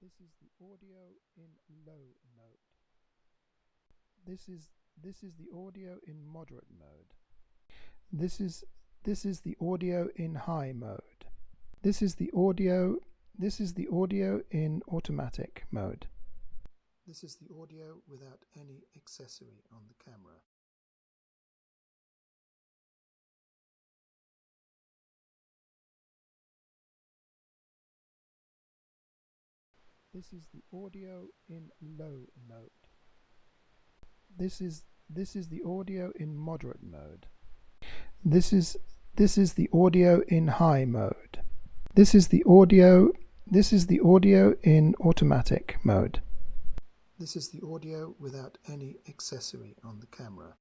This is the audio in low mode. This is this is the audio in moderate mode. This is this is the audio in high mode. This is the audio this is the audio in automatic mode. This is the audio without any accessory on the camera. This is the audio in low mode. This is this is the audio in moderate mode. This is this is the audio in high mode. This is the audio this is the audio in automatic mode. This is the audio without any accessory on the camera.